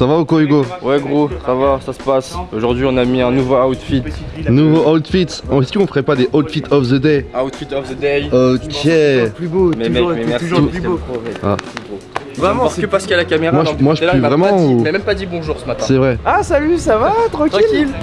Ça va ou quoi Hugo Ouais gros, ça va, ça se passe. Aujourd'hui on a mis un nouveau outfit. Nouveau outfit. Oh, Est-ce qu'on ferait pas des outfits of the day Outfit of the day. Ok. Plus beau, Mais mec, toujours, mais merci. toujours le plus beau. Ah. Vraiment, parce que parce qu'il y a la caméra. Moi, je- non, moi, je tout à l'heure, pue il m'a vraiment dit- ou- Il m'a même pas dit bonjour ce matin. C'est vrai. Ah salut, ça va Tranquille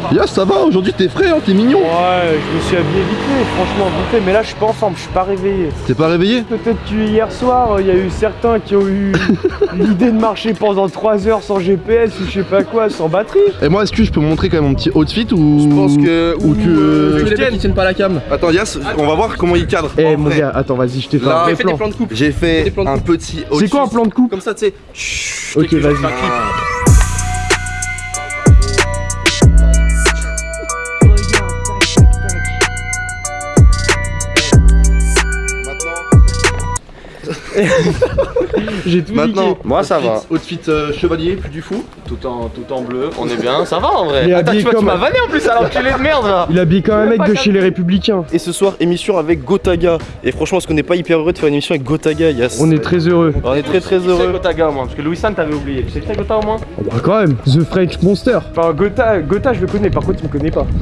Tranquille. Ça va, aujourd'hui t'es frais, hein, t'es mignon. Ouais, je me suis habillé vite fait, franchement vite fait, mais là je suis pas en forme, je suis pas réveillé. T'es pas réveillé Peut-être que hier soir, il y a eu certains qui ont eu l'idée de marcher pendant 3 heures sans GPS ou je sais pas quoi, sans batterie. Et moi, est-ce que je peux montrer quand même mon petit outfit ou Je pense que. ou tu les mecs qui tiennent pas la cam. Attends, Yas, on va voir comment il cadre. Eh mon gars, attends, vas-y, je te fais Là, un vrai plan. plans de coupe. J'ai fait Des plans de un petit outfit. C'est quoi un plan de coupe Comme ça, tu sais. Ok, vas-y. J'ai tout Maintenant, niqué. Moi, ça va. Outfit euh, chevalier, plus du fou. Tout en, tout en bleu, on est bien, ça va en vrai. Attends, tu, tu m'as vanné en plus alors l'enculé de merde là Il habille comme un mec de chez les Républicains. Et ce soir, émission avec Gotaga. Et franchement, est-ce qu'on n'est pas hyper heureux de faire une émission avec Gotaga, Yas On est très heureux. On est très très C'est heureux. Gotaga moi, parce que Louis San t'avais oublié. Tu sais c'est Gotha au moins Bah quand même, The French Monster. Enfin, Gotha, Gotha, je le connais, par contre, il me connaît pas.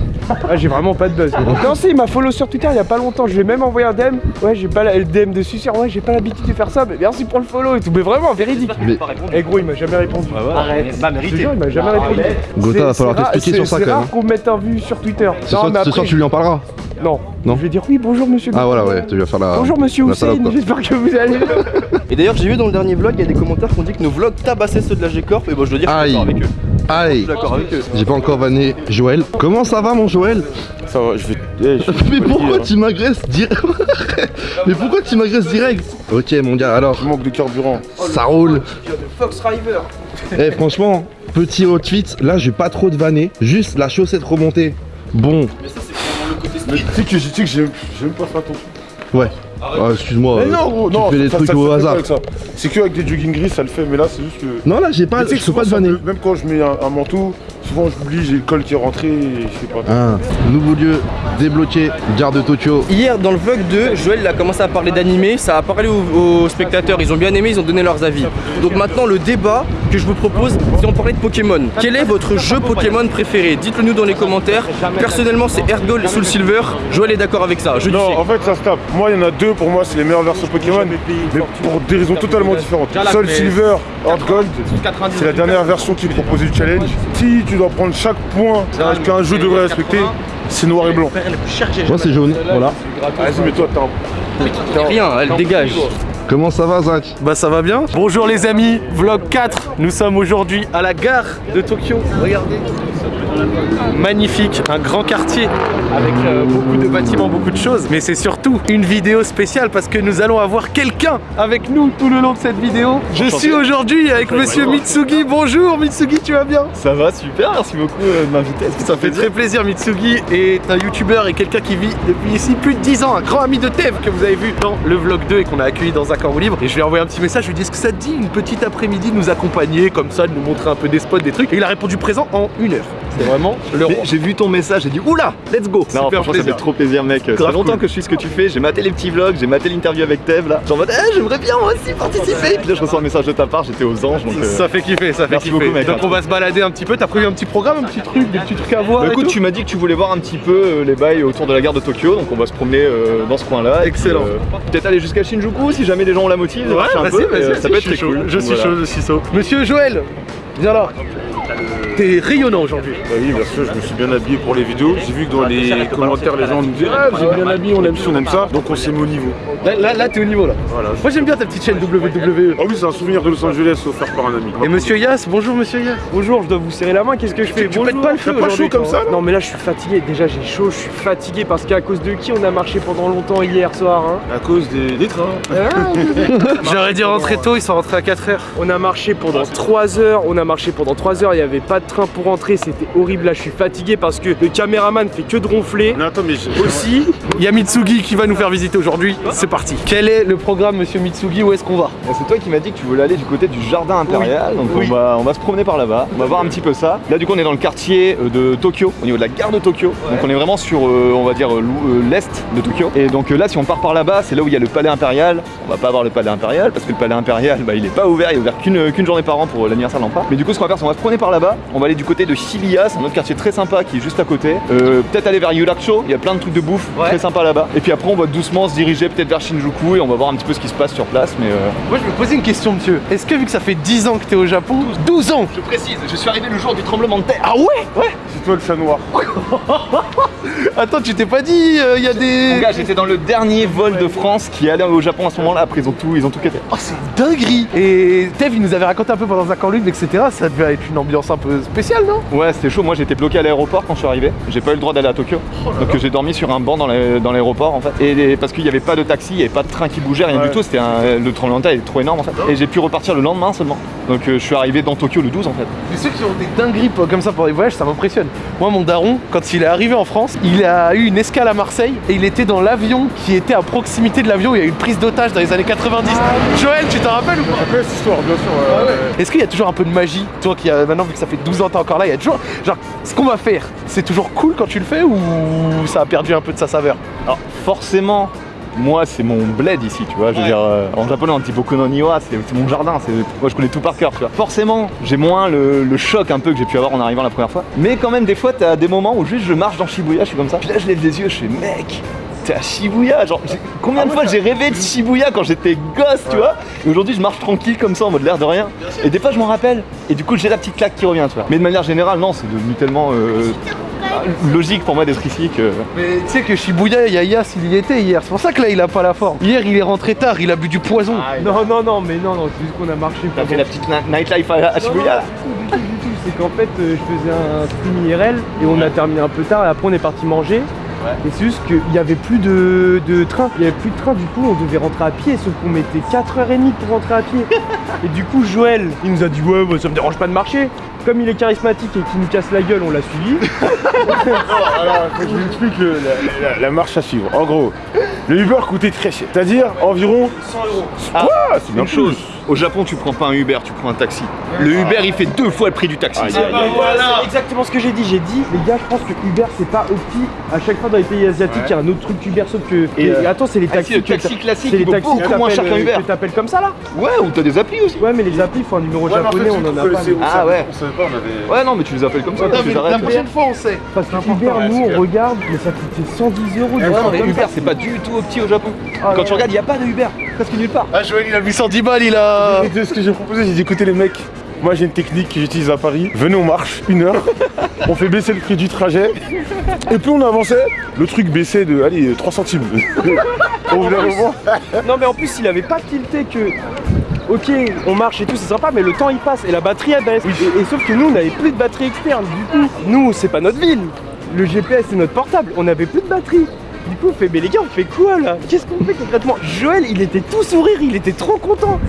Ah, j'ai vraiment pas de buzz. non, si, il m'a follow sur Twitter il y a pas longtemps. Je lui ai même envoyé un DM. Ouais, j'ai pas la, le DM de Suceur. Ouais, j'ai pas l'habitude de faire ça, mais merci pour le follow et tout. Mais vraiment, véridique. Mais- Eh gros, il m'a jamais répondu. Arrête, bah Je te mérité. jure, il m'a jamais répondu. Gotha, C'est- va falloir c'est rare- t'expliquer sur c'est- ça, C'est quand rare même. qu'on me mette en vue sur Twitter. Ce soir, ce soir, tu lui en parleras. Non. Non. Je vais dire oui, bonjour monsieur. Ah voilà, ouais, tu vas faire la. Bonjour monsieur Hussein, j'espère que vous allez bien. Et d'ailleurs, j'ai vu dans le dernier vlog, il y a des commentaires qui ont dit que nos vlogs tabassaient ceux de la G-Corp. Et bon, je dois dire, je suis avec eux. Je Aïe. J'ai pas encore vanné Joël. Comment ça va mon Joël? Ça va, je vais. eh, je- Mais pourquoi tu m'agresses direct Mais pourquoi tu m'agresses direct? Ok mon gars, alors Manque de carburant. ça roule. Fox River. Eh franchement, petit outfit, là j'ai pas trop de vanner, juste la chaussette remontée. Bon, Mais tu sais que, tu sais que j'aime j'aime pas faire ton truc. ouais. Ah, excuse-moi. Mais non, gros, tu non, fais des ça- trucs ça- au ça hasard. C'est que avec des jogging gris ça le fait, mais là c'est juste que. Non là j'ai pas, tu sais je pas ça vanner. me- Même quand je mets un, un manteau, souvent j'oublie, j'ai le col qui est rentré et je sais pas. Ah, nouveau lieu débloqué, gare de Tokyo. Hier, dans le vlog 2, Joël il a commencé à parler d'animé. Ça a parlé aux, aux spectateurs. Ils ont bien aimé, ils ont donné leurs avis. Donc maintenant, le débat que je vous propose, c'est en parler de Pokémon. Quel est votre jeu Pokémon préféré? Dites-le nous dans les commentaires. Personnellement, c'est Ergol Soul Silver. Joël est d'accord avec ça. Je Non, en fait ça se tape. Moi il y en a deux pour moi, c'est les meilleures versions Pokémon, mais pour des raisons totalement différentes. Soul Silver, Gold, c'est la dernière version qui est proposée du challenge. Si tu dois prendre chaque point qu'un jeu devrait respecter, c'est noir et blanc. Moi c'est jaune, voilà. Vas-y, mais toi t'as un. Rien, elle dégage. Comment ça va Zach? Bah ça va bien. Bonjour les amis, vlog 4 Nous sommes aujourd'hui à la gare de Tokyo. Regardez Magnifique, un grand quartier avec euh, beaucoup de bâtiments, beaucoup de choses. Mais c'est surtout une vidéo spéciale parce que nous allons avoir quelqu'un avec nous tout le long de cette vidéo. Je suis aujourd'hui avec monsieur Mitsugi, bonjour Mitsugi tu vas bien? Ça va, super, merci beaucoup euh, de m'inviter. Ça fait très plaisir, Mitsugi est un youtubeur et quelqu'un qui vit depuis ici plus de 10 ans, un grand ami de Tev que vous avez vu dans le vlog 2 et qu'on a accueilli dans un camp libre. Et je lui ai envoyé un petit message, je lui ai dit est-ce que ça te dit une petite après-midi de nous accompagner comme ça, de nous montrer un peu des spots, des trucs? Et il a répondu présent en une heure. Vraiment le Mais roi. J'ai vu ton message, j'ai dit oula, let's go. Super non, franchement, ça fait trop plaisir, mec. Ça fait longtemps cool. que je suis ce que tu fais. J'ai maté les petits vlogs, j'ai maté l'interview avec Tev là. Genre en mode, eh, j'aimerais bien moi aussi participer. Puis là, je reçois un message de ta part, j'étais aux anges donc. euh, Ça fait kiffer, ça fait merci kiffer. beaucoup, mec. Donc on va se balader un petit peu. T'as prévu un petit programme, un petit truc, des petits trucs à voir Bah écoute, tu m'as dit que tu voulais voir un petit peu euh, les bails autour de la gare de Tokyo, donc on va se promener euh, dans ce coin-là. Excellent. Peut-être aller jusqu'à Shinjuku si jamais les gens ont la motive. Ouais, un vas-y, peu, ça peut être cool. Je suis chaud, je suis chaud. Monsieur Joël, viens là. T'es rayonnant aujourd'hui. Bah oui, bien sûr, je me suis bien habillé pour les vidéos. J'ai vu que dans les commentaires, les gens nous disaient Ah, vous êtes bien habillé, on aime ça, on aime ça. Donc on s'est mis au niveau. Là, là, là, t'es au niveau là. Voilà. Moi j'aime bien ta petite chaîne WWE. Ah oui, c'est un souvenir de Los Angeles offert par un ami. Et monsieur Yass, bonjour monsieur Yass. Bonjour, je dois vous serrer la main, qu'est-ce que je fais tu Bonjour. pas le feu pas chaud comme ça Non mais là je suis fatigué, déjà j'ai chaud, je suis fatigué parce qu'à cause de qui on a marché pendant longtemps hier soir hein À cause des, des trains. J'aurais dit rentrer tôt, ils sont rentrés à 4h. On a marché pendant 3 heures, on a marché pendant 3 heures il y avait pas de train pour rentrer, c'était horrible. Là, je suis fatigué parce que le caméraman fait que de ronfler. Non, attends, mais je- Aussi, Il y a Mitsugi qui va nous faire visiter aujourd'hui. C'est parti. Quel est le programme, monsieur Mitsugi Où est-ce qu'on va? C'est toi qui m'as dit que tu voulais aller du côté du jardin impérial, donc Oui. on, va, on va se promener par là-bas, on va voir un petit peu ça. Là du coup on est dans le quartier euh, de Tokyo, au niveau de la gare de Tokyo, donc on est vraiment sur, euh, on va dire, euh, l'est de Tokyo. Et donc là si on part par là-bas, c'est là où il y a le palais impérial, on va pas voir le palais impérial, parce que le palais impérial, bah, il est pas ouvert, il est ouvert qu'une qu'une journée par an pour l'anniversaire de l'empereur. Mais du coup ce qu'on va faire, c'est on va se promener par là-bas, on va aller du côté de Shibuya, c'est un autre quartier très sympa qui est juste à côté. Euh, peut-être aller vers Yurakucho, il y a plein de trucs de bouffe Ouais. très sympa là-bas. Et puis après on va doucement se diriger peut-être vers Shinjuku et on va voir un petit peu ce qui se passe sur place, mais... euh, Moi, je me posais une question, monsieur. Est-ce que vu que ça fait 10 ans que t'es au Japon 12 ans Je précise, je suis arrivé le jour du tremblement de terre. Ah ouais? Ouais c'est toi le chat noir. Attends, tu t'es pas dit, il y a Mon des. gars, j'étais dans le dernier vol de France qui allait au Japon à ce moment-là. Après, ils ont tout, ils ont tout capté. Oh, c'est dinguerie Et Tev, il nous avait raconté un peu pendant un camp etc. Ça devait être une ambiance un peu spéciale, non? Ouais, c'était chaud. Moi, j'étais bloqué à l'aéroport quand je suis arrivé. J'ai pas eu le droit d'aller à Tokyo. Donc, j'ai dormi sur un banc dans la- dans l'aéroport en fait. Et parce qu'il n'y avait pas de taxi, il n'y avait pas de train qui bougeait, rien Ouais. du tout. C'était un- le tremblement de terre était trop énorme en fait. Et j'ai pu repartir le lendemain seulement. Donc, euh, je suis arrivé dans Tokyo le 12 en fait. Mais ceux qui ont des dingueries pour- comme ça pour les voyages, ça m'impressionne. Moi, mon daron, quand il est arrivé en France, il a eu une escale à Marseille et il était dans l'avion qui était à proximité de l'avion où il y a eu une prise d'otage dans les années 90. Joël, tu t'en rappelles ou pas? Après, cette histoire, bien sûr. ouais, ouais. Est-ce qu'il y a toujours un peu de magie? Toi qui a maintenant, vu que ça fait 12 ans, t'es encore là, il y a toujours. Genre, ce qu'on va faire, c'est toujours cool quand tu le fais ou ça a perdu un peu de sa saveur? Alors, forcément. Moi, c'est mon bled ici, tu vois. Je veux Ouais. dire, euh, en japonais, on dit Boku no Niwa, c'est c'est mon jardin. Moi, je connais tout par cœur, tu vois. Forcément, j'ai moins le, le choc un peu que j'ai pu avoir en arrivant la première fois. Mais quand même, des fois, t'as des moments où juste je marche dans Shibuya, je suis comme ça. Puis là, je lève les yeux, je fais, mec, t'es à Shibuya. Genre, combien de fois j'ai rêvé de Shibuya quand j'étais gosse, tu vois. Et aujourd'hui, je marche tranquille comme ça, en mode l'air de rien. Et des fois, je m'en rappelle. Et du coup, j'ai la petite claque qui revient, tu vois. Mais de manière générale, non, c'est devenu tellement euh, logique pour moi d'être ici que. Mais tu sais que Shibuya, Yayas, il y était hier. C'est pour ça que là, il a pas la forme. Hier, il est rentré tard, il a bu du poison. Non, non, non, mais non, non, c'est juste qu'on a marché. T'as fait la petite nightlife à, à Shibuya. C'est qu'en fait, euh, je faisais un stream IRL et on a terminé un peu tard et après on est parti manger. Et c'est juste qu'il n'y avait plus de, de train. Il n'y avait plus de train, du coup on devait rentrer à pied, sauf qu'on mettait 4h30 pour rentrer à pied. Et du coup Joël, il nous a dit ouais bah, ça me dérange pas de marcher. Comme il est charismatique et qu'il nous casse la gueule, on l'a suivi. Alors, faut que je vous explique le- la, la- la marche à suivre. En gros, le Uber coûtait très cher. C'est-à-dire environ 100 euros. Quoi C'est bien chose, au Japon tu prends pas un Uber, tu prends un taxi. Le Uber il fait deux fois le prix du taxi. Aïe, aïe, aïe. C'est exactement ce que j'ai dit. J'ai dit, les gars, je pense que Uber c'est pas opti. À chaque fois dans les pays asiatiques, il y a un autre truc Uber sauf que. Et, euh, attends, c'est les ah, taxis. le que taxi t'a- classique, c'est les taxis beaucoup moins cher qu'un Uber. Que t'appelles comme ça là Ouais, ou t'as des applis aussi. Ouais, mais les applis, il faut un numéro Ouais, mais en japonais, fait, on en a pas. Ah ouais. On savait pas, on avait. Ouais, non, mais tu les appelles comme ça. tu les arrêtes. fois, on sait. Parce que Uber, nous, on regarde, mais ça coûtait 110 euros. Ouais, non, mais Uber c'est pas du tout opti au Japon. Ah, Quand tu regardes, il y a pas de Uber, presque nulle part. Ah, Joël, il a mis 110 balles, il a. Ce que j'ai proposé, j'ai dit écoutez les mecs, moi j'ai une technique que j'utilise à Paris. Venez, on marche une heure, on fait baisser le prix du trajet. Et plus on avançait, le truc baissait de allez 3 centimes. Au bout d'un moment, Non, mais en plus, il avait pas tilté que. Ok, on marche et tout, c'est sympa, mais le temps il passe et la batterie elle baisse. Et, et sauf que nous, on avait plus de batterie externe. Du coup, nous, c'est pas notre ville. Le GPS, c'est notre portable. On avait plus de batterie. Du coup, on fait, mais les gars, on fait quoi là? Qu'est-ce qu'on fait concrètement? Joël, il était tout sourire, il était trop content.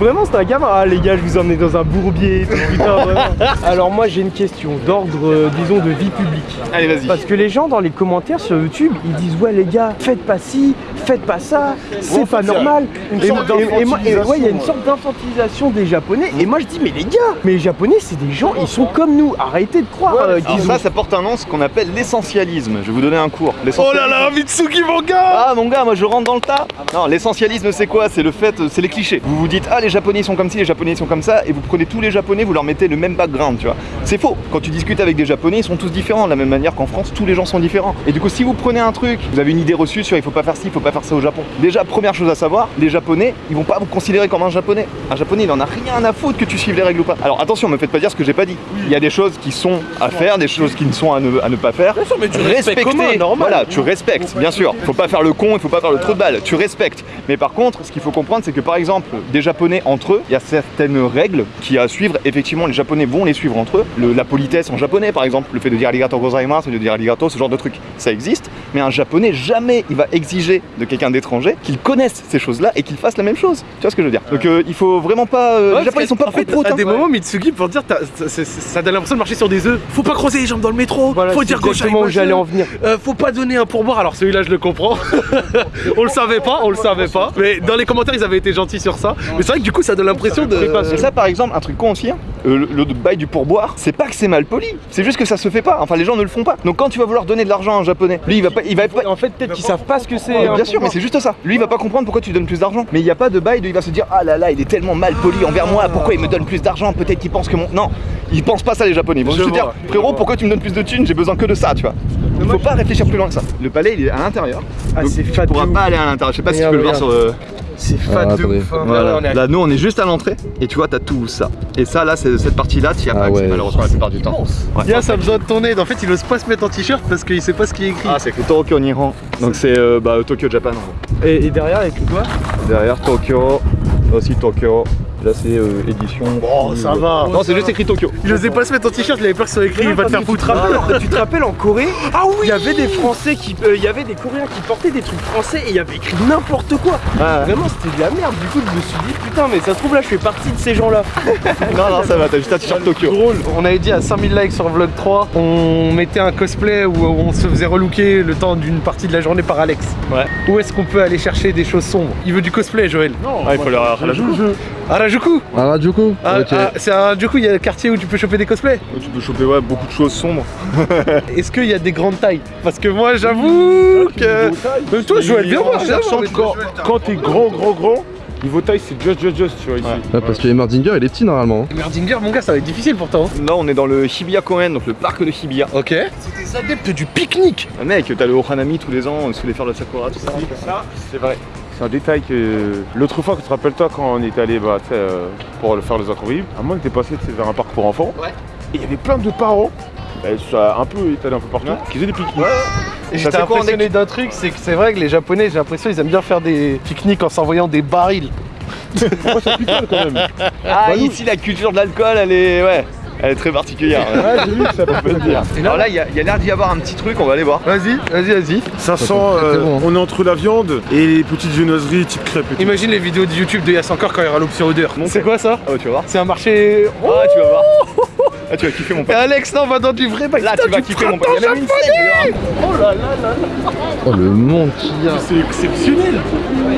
Vraiment, c'était un gamin. Ah, les gars, je vous emmène dans un bourbier. et tout, putain, vraiment. Alors, moi, j'ai une question d'ordre, euh, disons, de vie publique. Allez, vas-y. Parce que les gens dans les commentaires sur YouTube, ils disent ouais les gars, faites pas ci, faites pas ça, c'est pas normal. une Et, sorte et- et moi- et ouais, il y a une d'infantilisation, sorte d'infantilisation des Japonais. Et moi je dis mais les gars, mais les Japonais c'est des gens, ils sont comme nous. Arrêtez de croire euh, Alors ça, ça porte un nom, ce qu'on appelle l'essentialisme. Je vais vous donner un cours. Oh là là, Mitsuki, mon gars Ah mon gars, moi je rentre dans le tas. Non, l'essentialisme c'est quoi? C'est le fait, c'est les clichés. Vous vous dites ah les Japonais sont comme ci, les Japonais sont comme ça, et vous prenez tous les Japonais, vous leur mettez le même background, tu vois. C'est faux. Quand tu discutes avec des Japonais, ils sont tous différents de la même manière qu'en France, tous les gens sont différents. Et du coup, si vous prenez un truc, vous avez une idée reçue sur il faut pas faire ci, il faut pas faire ça au Japon. Déjà, première chose à savoir, les Japonais, ils vont pas vous considérer comme un Japonais. Un Japonais, il en a rien à foutre que tu suives les règles ou pas. Alors attention, me faites pas dire ce que j'ai pas dit. Il y a des choses qui sont à faire, des choses qui ne sont à ne, à ne pas faire. Bien sûr, mais tu respectes commun, normal. Voilà, tu respectes, bien sûr. Faut pas faire le con, il faut pas faire le trou de balle. Tu respectes. Mais par contre, ce qu'il faut comprendre, c'est que par exemple, des Japonais entre eux, il y a certaines règles qui à suivre. Effectivement, les Japonais vont les suivre entre eux. Le- la politesse en japonais par exemple, le fait de dire arigato gozaimasu, de dire arigato, ce genre de truc, ça existe. Mais un japonais, jamais il va exiger de quelqu'un d'étranger qu'il connaisse ces choses-là et qu'il fasse la même chose. Tu vois ce que je veux dire? Donc euh, il faut vraiment pas. euh, les japonais ils sont pas en fait, pro à des moments, Mitsugi, pour dire, ça- donne l'impression de marcher sur des œufs. Faut pas croiser les jambes dans le métro. Voilà, faut dire gauche où j'allais en venir. Euh, faut pas donner un pourboire. Alors celui-là, je le comprends. on le savait pas, on le savait pas. Mais dans les commentaires, ils avaient été gentils sur ça. Mais c'est vrai que du coup, ça donne l'impression de. Et ça, par exemple, un truc con aussi, hein, le, le bail du pourboire, c'est pas que c'est mal poli, c'est juste que ça se fait pas. Enfin, les gens ne le font pas. Donc, quand tu vas vouloir donner de l'argent à un japonais, lui, il va pas, il va pas. En fait, peut-être qu'ils savent pas ce que c'est. hein. Bien sûr, mais c'est juste ça. Lui, il va pas comprendre pourquoi tu donnes plus d'argent. Mais il y a pas de bail de, il va se dire, ah là là, il est tellement mal poli envers moi, pourquoi il me donne plus d'argent? Peut-être qu'il pense que mon. Non, ils pensent pas ça, les japonais. Ils vont te dire, frérot, pourquoi tu me donnes plus de thunes? J'ai besoin que de ça, tu vois. Il faut pas réfléchir plus loin que ça. Le palais, il est à l'intérieur. Ah, c'est fat ouf. pas aller à l'intérieur. Je sais pas si tu Regarde, peux le voir sur le. C'est fat Ah, de ouf. hein. Voilà. Là, on est à- Là, nous, on est juste à l'entrée et tu vois, t'as tout ça. Et ça, là, c'est cette partie-là, tu y as Ah pas accès, ouais. malheureusement, la plupart du temps. Ouais. Bien, ça a besoin de ton aide. En fait, il ose pas se mettre en t-shirt parce qu'il sait pas ce qui est écrit. Ah, c'est écrit Tokyo Nihon. Donc, c'est euh, bah, Tokyo Japan. en gros. Et, et derrière, avec quoi? Derrière Tokyo, aussi Tokyo. Là, c'est euh, édition. Oh, ça va. Non, c'est juste écrit Tokyo. Il osait pas se mettre en t-shirt, il avait peur que ce soit écrit, il va te faire Tu te foutre. rappelles, tu te rappelles en Corée Ah oui Il y avait des Français qui. euh, Il y avait des Coréens qui portaient des trucs français et il y avait écrit n'importe quoi. Vraiment, c'était de la merde. Du coup, je me suis dit, putain, mais ça se trouve là, je fais partie de ces gens-là. Non, non, ça va, t'as juste un t-shirt Tokyo. Drôle. On avait dit à 5000 likes sur Vlog 3, on mettait un cosplay où on se faisait relooker le temps d'une partie de la journée par Alex. Ouais. Où est-ce qu'on peut aller chercher des choses sombres? Il veut du cosplay, Joël. Non. Ah, il faut la Harajuku. Harajuku Ah, Rajuku Ah, Ok. ah, c'est un du coup il y a un quartier où tu peux choper des cosplays. Tu peux choper ouais, beaucoup de choses sombres. Est-ce qu'il y a des grandes tailles? Parce que moi j'avoue que. Même toi Joël, viens voir. Quand, quand t'es grand, grand, grand, niveau taille, c'est just, just, just, tu vois, ici. Ouais, parce que Emerdinger il est petit normalement. Merdinger mon gars ça va être difficile pourtant. Là, on est dans le Shibuya Koen, donc le parc de Shibuya. Ok. C'est des adeptes du pique-nique. Ah, mec, t'as le Ohanami tous les ans, sous les fleurs de Sakura, tout ça. Ça, c'est vrai. C'est un détail que l'autre fois, que tu te rappelles-toi quand on était allé bah, tu sais, euh, pour le faire les incroyables, à moi on était passé vers un parc pour enfants. Ouais. Et il y avait plein de parents, bah, ça, un peu étalés un peu partout, qui faisaient des pique-niques. Et Ça j'étais impressionné d'un truc, c'est que c'est vrai que les japonais, j'ai l'impression ils aiment bien faire des pique-niques en s'envoyant des barils. Pourquoi ça picole quand même Ah, Bah, nous- ici, la culture de l'alcool, elle est. Ouais. Elle est très particulière. ouais. J'ai vu que ça peut le dire. Alors là, il y a, il y a l'air d'y avoir un petit truc, on va aller voir. Vas-y, vas-y, vas-y. Ça sent, euh, bon, hein. on est entre la viande et les petites viennoiseries type crêpes et tout. Imagine les vidéos de YouTube de Yass encore quand il y aura l'option odeur. C'est quoi ça Ah, ouais, tu vas voir. C'est un marché. Ah, tu vas voir. Ah, tu vas kiffer mon Et pote. Alex, là on va dans du vrai. Là, tu vas kiffer mon pote. Il y a même une scène, d'ailleurs. Oh le monde qu'il y a. C'est exceptionnel.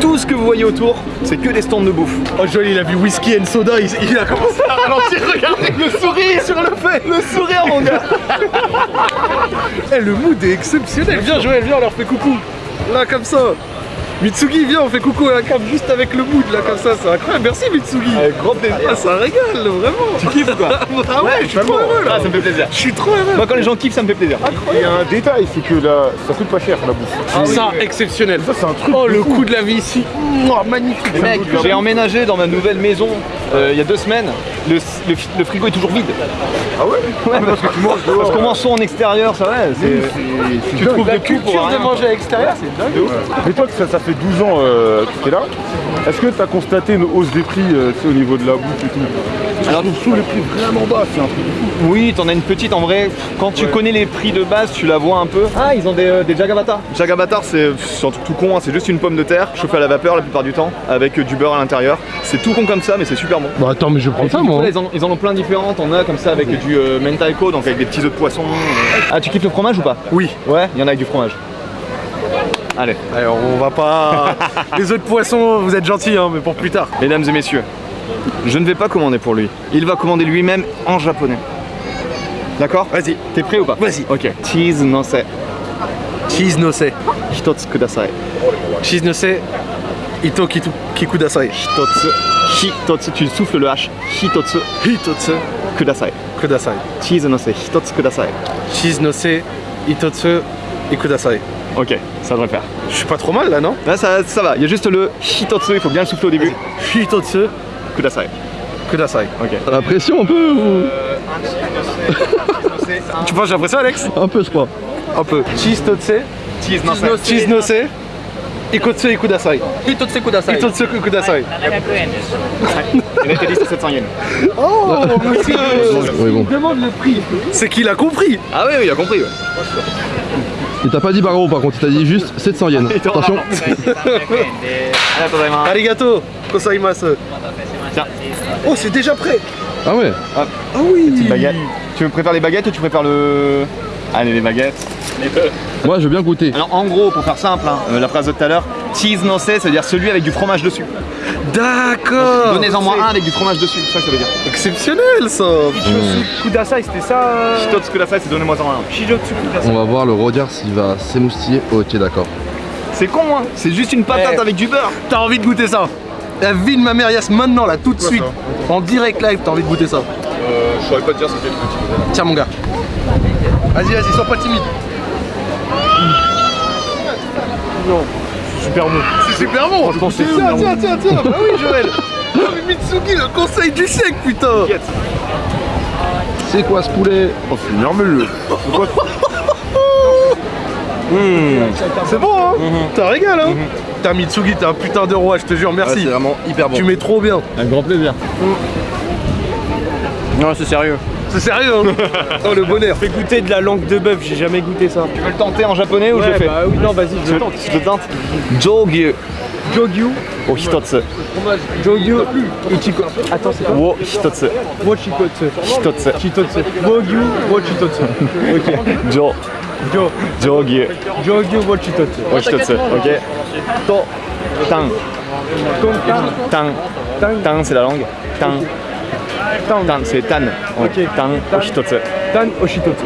Tout ce que vous voyez autour, c'est que des stands de bouffe. Oh Joël il a vu whisky and soda, il, il a commencé à ralentir, regardez Le sourire sur le fait, le sourire, mon gars. Eh, le mood est exceptionnel. Viens Joël, viens on leur fait coucou. Là comme ça. Mitsugi, viens, on fait coucou à la cam juste avec le mood là comme ça, c'est incroyable. Merci Mitsugi. Avec grand plaisir. Ah, ça régale, vraiment. Tu kiffes ou quoi Ah ouais, je suis trop heureux là. Ah, ça me fait plaisir. Je suis trop heureux. Moi, quand les gens kiffent, ça me fait plaisir. Il y a un détail, c'est que là, ça coûte pas cher la bouffe. ça, exceptionnel. Ça, c'est un truc. Oh, le coût de la vie ici. Mouah, magnifique. Mec, j'ai emménagé dans ma nouvelle maison euh, il y a deux semaines. Le, le, le frigo est toujours vide. Ah ouais Ouais, parce que tu manges Parce qu'on mange soit en extérieur, ça va. c'est- Tu trouves La de culture de manger à l'extérieur, c'est dingue. Mais toi, ça, ça fait 12 ans euh, que tu es là. Est-ce que tu as constaté une hausse des prix euh, au niveau de la bouffe et tout Alors, trouve les prix vraiment bas, c'est un truc fou. Oui, t'en as une petite en vrai. Quand tu connais les prix de base, tu la vois un peu. Ah, ils ont des, des Jagabata. Jagabata, c'est un truc tout con, hein, c'est juste une pomme de terre chauffée à la vapeur la plupart du temps, avec du beurre à l'intérieur. C'est tout con comme ça, mais c'est super bon. Bah attends mais je prendre ça moi. là, ils, en, ils en ont plein différentes. On a comme ça avec du euh, mentaiko, donc avec des petits œufs de poisson. Ah, tu kiffes le fromage ou pas? Oui. Ouais, il y en a avec du fromage. Allez, Alors on va pas. Les œufs de poisson, vous êtes gentils, hein, mais pour plus tard. mesdames et messieurs, je ne vais pas commander pour lui. Il va commander lui-même en japonais. D'accord? Vas-y. T'es prêt ou pas? Vas-y. Ok. Cheese no se. Cheese no se. Hitotsu kudasai. Cheese no se. Ito kitu, kikudasai. Hitotsu. Hitotsu. Tu souffles le H. Hitotsu Hitotsu kudasai. kudasai. Cheese no se. Hitotsu kudasai. Cheese no se. Itotsu et kudasai. Ok, ça devrait le faire. Je suis pas trop mal là, non? Là, ça, ça va. Il y a juste le hitotsu, il faut bien le souffler au début. Hitotsu Kudasai. kudasai. Ok. T'as la pression un peu ou? Tu penses j'ai l'impression, Alex? Un peu je crois. Un peu. Cheese no se. Cheese no se. Cheese no se. Ikotsu Ikudasai. Hitotse Kudasai. Ikotsu Ikudasai. Il a été dit c'est 700 yens. Oui, bon. C'est qu'il a compris. Ah oui, oui, il a compris. ouais. Il t'a pas dit par gros par contre, il t'a dit juste 700 yens. Attention. Arigato. Kosaimasu. Tiens. Oh, c'est déjà prêt. Ah ouais Petite baguette. Tu veux préfères les baguettes ou tu préfères le. Allez, les baguettes. Moi je veux bien goûter. Alors en gros, pour faire simple, hein, euh, la phrase de tout à l'heure, cheese no se, ça veut dire celui avec du fromage dessus. D'accord. Donnez-en moi un avec du fromage dessus, c'est ça que ça veut dire. Exceptionnel ça. Kudasai, c'était ça euh, Hitotsu kudasai, c'est donnez-moi en un. Shijotsu Kudasai. On va voir le Rodiard s'il va s'émoustiller. Ok d'accord. C'est con, hein C'est juste une patate Eh. avec du beurre. T'as envie de goûter ça La vie de ma mère Yass maintenant là tout de suite. En direct live, t'as envie de goûter ça. Euh, je saurais pas te dire c'était le Tiens mon gars. Vas-y, vas-y, sois pas timide. Super bon. C'est super bon. Franchement, c'est tiens, super tiens, tiens, tiens. Bah oui, Joël. Oh, mais Mitsuki, le conseil du siècle, putain. C'est quoi ce poulet Oh, c'est merveilleux. C'est bon, hein T'as régal, hein T'as Mitsuki, t'es un putain de roi, je te jure, Ouais, merci. c'est vraiment hyper bon. tu mets trop bien. Un grand plaisir. Non, c'est sérieux. C'est sérieux, hein Oh, le bonheur. Fais goûter de la langue de bœuf, j'ai jamais goûté ça. Tu veux le tenter en japonais ou je Ouais, fais bah oui, non, vas-y, je tente. Je tente. Jogyu Jogyu, o hitotsu. Jogyu, Ichiko. Attends, c'est quoi Wo hitotsu. Wochikotsu. Hitotsu. Chitotsu. Wogyu, Wochitotsu. Ok. Jo. Jo. Jogyu Jogyu, Wochitotsu. o hitotsu. Ok. To. Tan. Tan. Tan. Tan, c'est la langue. Tan. Tan. Tan, c'est tan. Ok. Tan o hitotsu. Tan, Oshitotsu.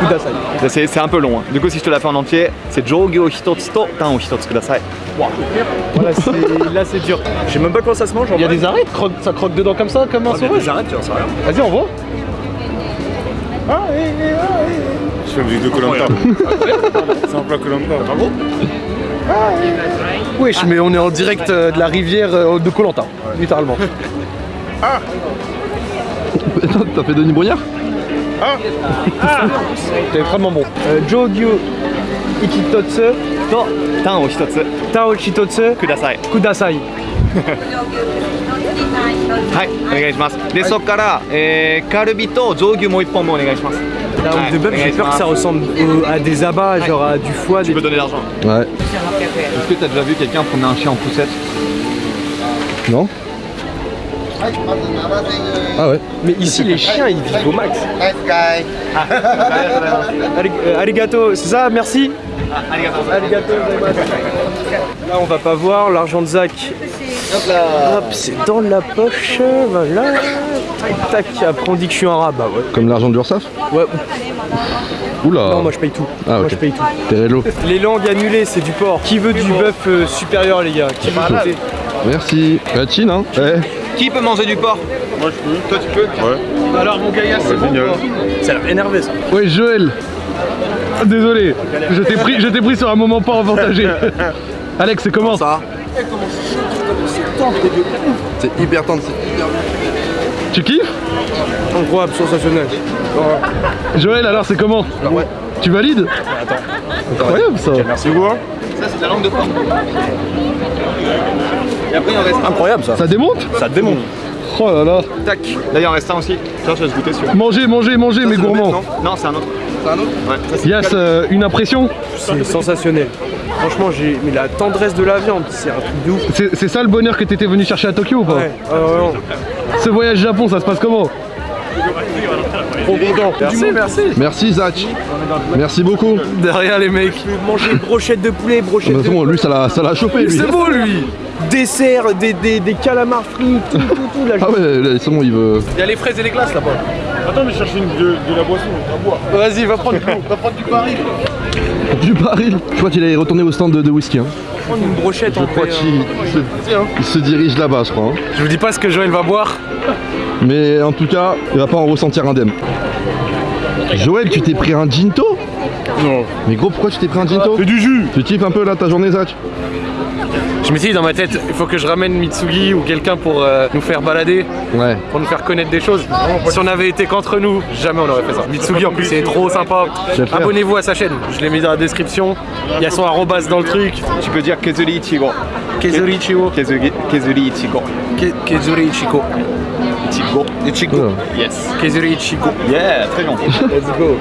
Kudasai. C'est un peu long. hein. Du coup, si je te la fais en entier, c'est Jogyu o hitotsu to tan o hitotsu kudasai. Voilà, c'est- là c'est dur. Je sais même pas comment ça se mange. Il y a des arrêts, croque- ça croque dedans comme ça, comme un sauvage. J'arrête, tu vois, ça rien. Vas-y, on voit. Je fais la musique de Colanta. c'est un plat Colanta. Bravo. Wesh, mais on est en direct euh, de la rivière euh, de Colanta, littéralement. T'as fait Denis Brognard T'es vraiment bon. Euh, Jogyu, Ikitotsu, To tan o hitotsu Tao Chitotsu, kudasai. Kudasai. はい、お願いします。で、そこから、えー、カルビと上牛もう一本もお願いします。 La langue de bœuf, j'ai peur que ça ressemble au- à des abats, genre à du foie. Tu Des... peux donner l'argent. Ouais. Est-ce que t'as déjà vu quelqu'un promener un chien en poussette Non ah ouais. Mais ici, les chiens, ils vivent au max. Ari- Arigato, c'est ça, merci. Arigato, gozaimasu. Là, on va pas voir l'argent de Zach. Hop, c'est dans la poche, voilà. Tac. Après, on dit que je suis un rat, bah ouais. Comme l'argent de l'URSAF Ouais, Oula non, moi je paye tout. Ah Moi je paye tout. Les langues annulées, c'est du porc. Qui veut du bœuf euh, supérieur, les gars? Qui veut goûter Merci. La Chine hein? Eh. Qui peut manger du porc Moi je peux. Toi tu peux Ouais. Alors, mon gars, c'est bon. Génial. Ça a l'air énervé ça. Ouais Joël Désolé, je t'ai pris, je t'ai pris sur un moment pas avantagé. Alex, c'est comment Ça. C'est hyper tendre. c'est hyper bien. Tu kiffes Incroyable, sensationnel. Joël, alors c'est comment ouais. Tu valides Incroyable ça Merci beaucoup. hein. Ça, c'est de la langue de porc. Et après, il en reste un. Incroyable ça. Ça démonte Ça démonte. Oh là là Tac. Là, il en reste un aussi. Tiens, je vais se goûter celui-là. Mangez, mangez, mangez mes gourmands Non, c'est un autre. C'est un autre Ouais, ça euh, une impression C'est sensationnel. Franchement, j'ai. Mais la tendresse de la viande, c'est un truc de ouf. C'est ça le bonheur que t'étais venu chercher à Tokyo ou pas Ouais. Ce voyage Japon, ça se passe comment Trop content. Merci, merci. Merci Zach. Merci beaucoup. Derrière les mecs. Je manger brochette de poulet, De brochette de façon, lui ça l'a ça l'a chauffé lui. C'est bon, lui. dessert, des, des, des calamars frits, tout, tout, tout. Là, Ah ouais, c'est bon, il veut. Il y a les fraises et les glaces là-bas. Attends, mais chercher une, de, de la boisson à boire. Vas-y, va prendre, va prendre du baril. Du baril. Je crois qu'il est retourné au stand de, de whisky. Hein. Je prends une brochette Je en crois qu'il se, il se dirige là-bas, je crois. hein. Je vous dis pas ce que Joël va boire. Mais en tout cas, il va pas en ressentir indemne. Joël, tu t'es pris un ginto? Non. Mais gros, pourquoi tu t'es pris un ginto? C'est du jus. Tu kiffes un peu là ta journée, Zach? Je me suis dit dans ma tête, il faut que je ramène Mitsugi ou quelqu'un pour euh, nous faire balader, Ouais. pour nous faire connaître des choses. Si on avait été qu'entre nous, jamais on aurait fait ça. Mitsugi en plus c'est trop sympa. Abonnez-vous à sa chaîne, je l'ai mis dans la description. Il y a son arrobas dans le truc. Tu peux dire Kezuri Ichigo. Kezuri Ichigo. Kezuri, Ichigo. Ke- Kezuri Ichigo. Ichigo. Ichigo. Oula. Yes. Kezuri Ichigo. Yeah, très bien. Let's go.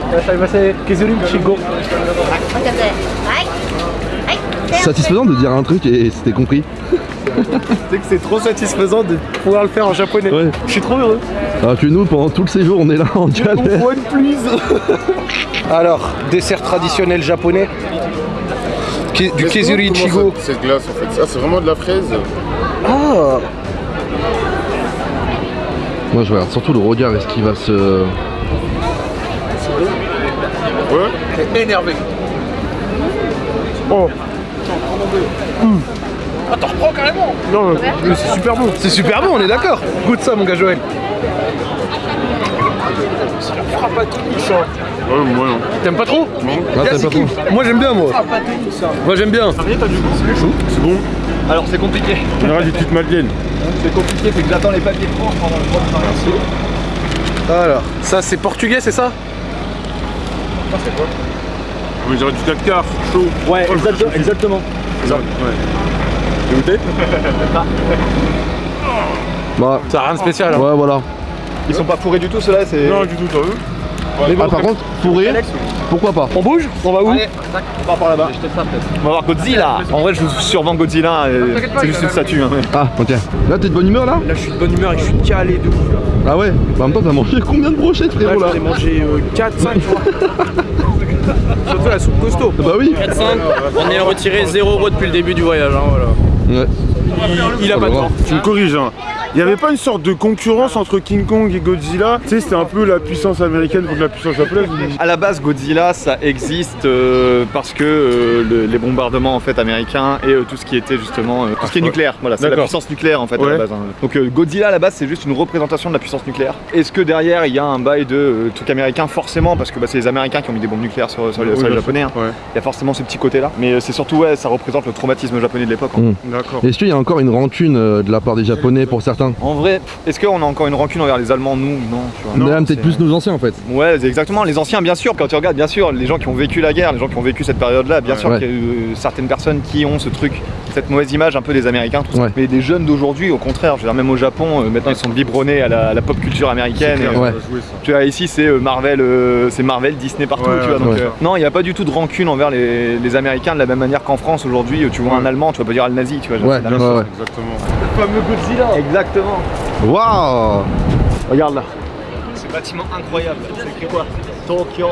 Kezuri Ichigo satisfaisant de dire un truc et c'était compris. c'est que c'est trop satisfaisant de pouvoir le faire en japonais. Je suis trop heureux. Ah, Alors que nous, pendant tout le séjour, on est là en galère. One please Alors, dessert traditionnel japonais du kezuri ichigo. Cette glace en fait, ça c'est vraiment de la fraise. Ah Moi je regarde surtout le regard, est-ce qu'il va se... Ouais Énervé. Oh ah, t'en reprends carrément Non, mais c'est super bon. C'est super bon, on est d'accord. Goûte ça, mon gars Joël. Ouais, moi non. T'aimes pas trop Ah, t'as pas trop. Moi j'aime bien, moi. Moi j'aime bien. C'est bon. Alors c'est compliqué. On aura des petites madeleines. C'est compliqué, c'est que j'attends les papiers de France pendant le droit de traverser. Alors, ça c'est portugais, c'est ça? On dirait du 4 quarts, chaud. Ouais, exactement. Ouais. T'as goûté Bah, Ça a rien de spécial. hein. ouais, voilà. Ils sont pas fourrés du tout ceux-là, c'est. Non, du tout, t'as vu Ah, par contre, fourré, pourquoi pas On bouge On va où Allez, on part par là-bas. On va voir Godzilla. En vrai, je vous survends Godzilla. C'est juste une statue. hein. Ah, ok. Là, t'es de bonne humeur là Là, je suis de bonne humeur et je suis calé de ouf. là. Ah ouais Bah, en même temps, t'as mangé combien de brochettes, frérot là j'en ai mangé 4, 5, tu vois. Surtout la soupe costaud. Bah oui 4, 5, on est retiré 0 euros depuis le début du voyage. Hein, voilà. Ouais. Il, il a pas de temps. Tu me corriges, hein. Il n'y avait pas une sorte de concurrence entre King Kong et Godzilla? Tu sais, c'était un peu la puissance américaine contre la puissance japonaise. À la base, Godzilla, ça existe euh, parce que euh, le- les bombardements en fait américains et euh, tout ce qui était justement euh, tout ce qui est nucléaire. Voilà, c'est la puissance nucléaire en fait à la base. hein. Donc euh, Godzilla à la base, c'est juste une représentation de la puissance nucléaire. Est-ce que derrière il y a un bail de euh, truc américain? Forcément, parce que bah, c'est les Américains qui ont mis des bombes nucléaires sur, sur les, Oui, sur les bien Japonais. hein. Ouais, Il y a forcément ce petit côté-là. Mais euh, c'est surtout ouais, ça représente le traumatisme japonais de l'époque. hein. Mm. d'accord. Est-ce qu'il y a encore une rancune euh, de la part des Japonais pour certains En vrai, est-ce qu'on a encore une rancune envers les Allemands Nous, non. Tu vois. Peut-être plus nos anciens en fait. Ouais, exactement. Les anciens, bien sûr, quand tu regardes, bien sûr, les gens qui ont vécu la guerre, les gens qui ont vécu cette période-là, bien sûr Ouais. qu'il y a eu euh, certaines personnes qui ont ce truc, cette mauvaise image un peu des Américains, tout ça. Ouais. Mais des jeunes d'aujourd'hui, au contraire, je veux dire, même au Japon, euh, maintenant ils sont biberonnés à la, à la pop culture américaine. Clair, Et, ça Ouais. va jouer, ça. tu vois, ici c'est euh, Marvel, euh, c'est Marvel, Disney partout, Ouais, tu vois. Donc, ouais. euh, non, il n'y a pas du tout de rancune envers les, les Américains de la même manière qu'en France aujourd'hui. Tu vois un. Allemand, tu vas pas dire le nazi, tu vois. genre, Ouais, c'est la ouais, même chose. ouais. Exactement. Waouh Regarde là. Ce bâtiment incroyable. C'est quoi? Tokyo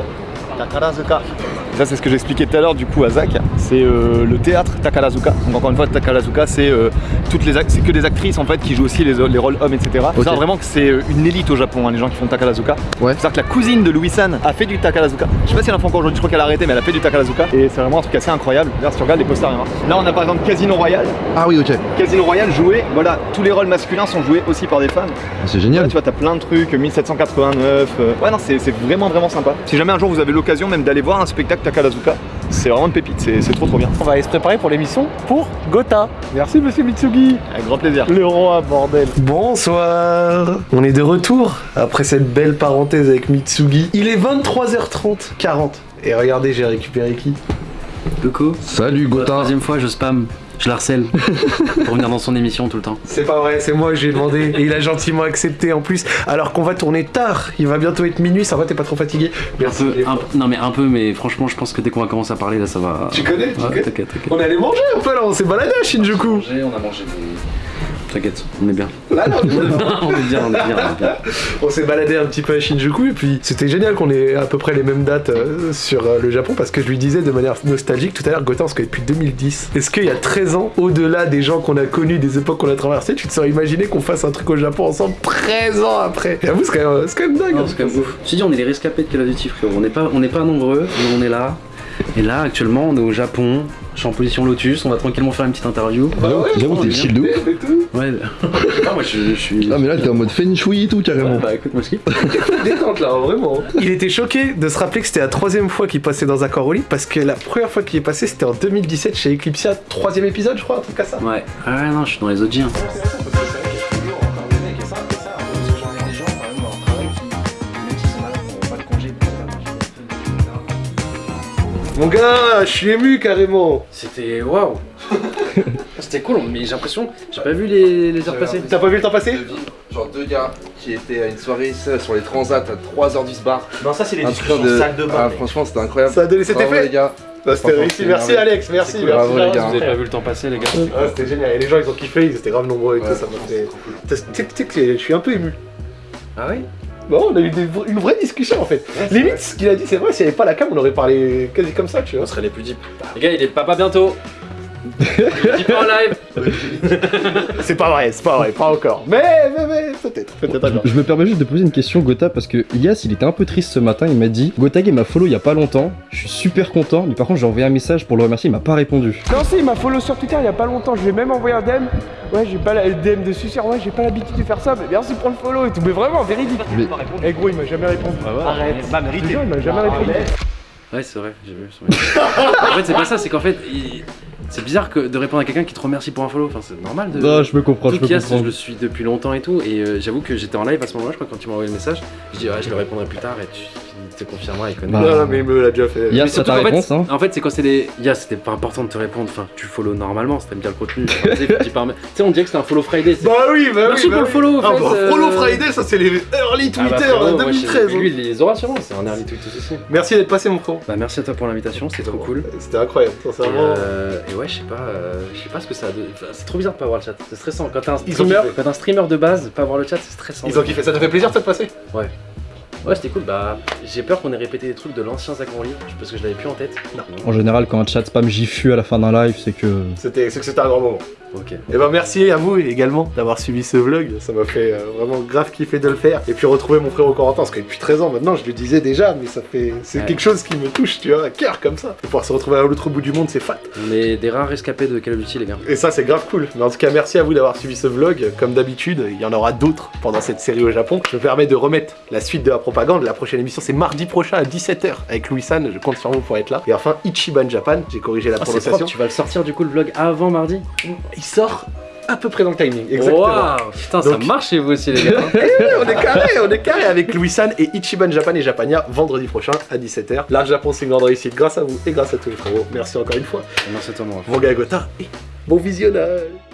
Takarazuka. Ça c'est ce que j'expliquais tout à l'heure du coup à Zach. C'est euh, le théâtre Takarazuka. Donc encore une fois Takarazuka c'est euh, toutes les c'est que des actrices en fait qui jouent aussi les, les rôles hommes etc. Faut Ok. savoir vraiment que c'est euh, une élite au Japon hein, les gens qui font Takarazuka. Ouais. C'est-à-dire que la cousine de Louis San a fait du Takarazuka. Je sais pas si elle en fait encore aujourd'hui, je crois qu'elle a arrêté mais elle a fait du Takarazuka et c'est vraiment un truc assez incroyable. D'ailleurs si tu regardes les posters, hein. là on a par exemple Casino Royale. Ah oui, ok. Casino Royale joué, voilà, tous les rôles masculins sont joués aussi par des femmes. C'est Ouais, génial. tu vois, t'as plein de trucs, 1789. euh, Ouais, non, c'est c'est vraiment, vraiment sympa. Si jamais un jour vous avez l'occasion même d'aller voir un spectacle Takarazuka, c'est vraiment une pépite, c'est c'est trop trop bien. On va aller se préparer pour l'émission pour Gotha. Merci, monsieur Mitsugi. Avec grand plaisir. Le roi, bordel. Bonsoir On est de retour après cette belle parenthèse avec Mitsugi. Il est 23h30, 40. Et regardez, j'ai récupéré qui? Coucou. Salut Gotha. troisième fois, je spam. Je l'harcèle pour venir dans son émission tout le temps. C'est pas vrai, c'est moi, j'ai demandé et il a gentiment accepté en plus. Alors qu'on va tourner tard, il va bientôt être minuit, ça va, t'es pas trop fatigué Un peu, un non mais un peu, mais franchement, je pense que dès qu'on va commencer à parler, là, ça va. Tu connais, tu Ouais, connais. On est allé manger un peu là, on s'est baladé à Shinjuku. Mangé, on a mangé des... T'inquiète, on est bien. On est bien, on est bien, on est bien. On s'est baladé un petit peu à Shinjuku et puis c'était génial qu'on ait à peu près les mêmes dates euh, sur euh, le Japon parce que je lui disais de manière nostalgique tout à l'heure, Gotham, on se connaît depuis 2010. Est-ce qu'il y a 13 ans, au-delà des gens qu'on a connus, des époques qu'on a traversées, tu te serais imaginé qu'on fasse un truc au Japon ensemble 13 ans après? J'avoue, c'est quand, même- c'est quand même dingue. C'est quand même ouf. Je te dis, on est les rescapés de Call of Duty, frérot. On n'est pas, on n'est pas nombreux, mais on est là. Et là, actuellement, on est au Japon. Je suis en position Lotus. On va tranquillement faire une petite interview. J'avoue, j'avoue, t'es chill de ouf. Ouais. Ah, moi, je, je suis. Ah, mais là, t'es en mode feng shui et tout, carrément. Bah écoute, moi je kiffe. Détente là, vraiment. Il était choqué de se rappeler que c'était la troisième fois qu'il passait dans un corps au lit parce que la première fois qu'il est passé c'était en 2017 chez Eclipsia, troisième épisode je crois, un truc comme ça. Ouais. Ah ouais, non, je suis dans les OG. hein. Mon gars, je suis ému carrément. C'était waouh. C'était cool, mais j'ai l'impression, j'ai pas vu les, les heures passer. T'as pas vu le temps passer Genre deux gars qui étaient à une soirée sur les transats à 3h du bar. Non, ça, c'est les Un truc de... Ah, franchement, c'était incroyable. Ça a donné cet Bravo, effet les gars. Bah, C'était réussi, merci. Alex, merci, cool, merci. bravo, les gars. Vous avez pas vu le temps passer, les gars Ah, c'était génial, et les gens ils ont kiffé, ils étaient grave nombreux et tout, ça m'a fait. Tu sais que je suis un peu ému. Ah oui? Bon, on a eu des vra- une vraie discussion en fait. Limite, ce qu'il a dit, c'est vrai, s'il n'y avait pas la cam, on aurait parlé quasi comme ça, tu vois. On serait les plus deep. Les gars, il est papa bientôt. En live. C'est pas vrai, c'est pas vrai, pas encore. Mais, mais, mais, peut-être, peut-être. Je me permets juste de poser une question Gotha parce que Elias il était un peu triste ce matin, il m'a dit Gotha m'a follow il y a pas longtemps, je suis super content, mais par contre j'ai envoyé un message pour le remercier, il m'a pas répondu. Non, si, il m'a follow sur Twitter il y a pas longtemps. Je lui ai même envoyé un DM. Ouais, j'ai pas la le DM de suceur. Ouais, j'ai pas l'habitude de faire ça. Mais merci pour le follow et tout. Mais vraiment, véridique. Mais- Eh gros, il m'a jamais répondu. Arrête, bah Je te mérité. il m'a jamais répondu. Ouais, c'est vrai, j'ai vu. c'est vrai. en fait, c'est pas ça, c'est qu'en fait, il- c'est bizarre que de répondre à quelqu'un qui te remercie pour un follow. Enfin, c'est normal de. Non, je me comprends, je Tout me Kias, comprends. je le suis depuis longtemps et tout, et euh, j'avoue que j'étais en live à ce moment-là, je crois, quand tu m'as envoyé le message. Je dis, ouais, je le répondrai plus tard, et tu te confirmeras, il connaît. Bah, Non, non, mais il me l'a déjà fait. Ça surtout ta fait, réponse hein En fait, c'est quand c'est des. Ya, c'était pas important de te répondre. Enfin, tu follow normalement si t'aimes bien le contenu. Tu sais, on dirait que c'était un follow Friday. c'est- Bah oui, bah Merci oui. pour bah le follow. Ah fait, bah, euh, Follow Friday, ça c'est les early Ah bah, Twitter frérot, de moi, 2013. je- Lui, il les aura sûrement, c'est un early tweet aussi. Merci d'être passé, mon frérot. Bah, merci à toi pour l'invitation, c'était trop cool. C'était incroyable, sincèrement. euh, et ouais, je sais pas, euh, je sais pas ce que ça a c'est trop bizarre de pas avoir le chat. C'est stressant. Quand t'es un, streamer- kiffé. quand t'es un streamer de base, pas avoir le chat, c'est stressant. Ils ont kiffé, ça t'a fait plaisir de te passer? Ouais, c'était cool. Bah, j'ai peur qu'on ait répété des trucs de l'ancien Zach Morley, parce que je l'avais plus en tête. Non. En général quand un chat spam GIFU à la fin d'un live c'est que... C'était, c'est que c'était un grand moment. Ok. Et ben merci à vous également d'avoir suivi ce vlog, ça m'a fait euh, vraiment grave kiffer de le faire. Et puis retrouver mon frère Corentin, parce que depuis 13 ans maintenant, je le disais déjà, mais ça fait. C'est Ouais. quelque chose qui me touche, tu vois, à cœur comme ça. De pouvoir se retrouver à l'autre bout du monde, c'est fat. On est des rares rescapés de Call of Duty, les gars. Et ça, c'est grave cool. Mais en tout cas, merci à vous d'avoir suivi ce vlog. Comme d'habitude, il y en aura d'autres pendant cette série au Japon. Je me permets de remettre la suite de la propagande. La prochaine émission, c'est mardi prochain à 17h avec Louis San. Je compte sur vous pour être là. Et enfin, Ichiban Japan. J'ai corrigé la Ah, prononciation. propre, tu vas le sortir du coup le vlog avant mardi Il sort à peu près dans le timing. Exactement. Waouh Putain, ça marche chez vous aussi, les gars. Eh, on est carré, on est carré avec Louis San et Ichiban Japan et Japania vendredi prochain à 17h. Là, Japon, c'est une grande réussite grâce à vous et grâce à tous les frérots. Merci encore une fois. Merci à toi, mon gars Gotha et bon visionnage.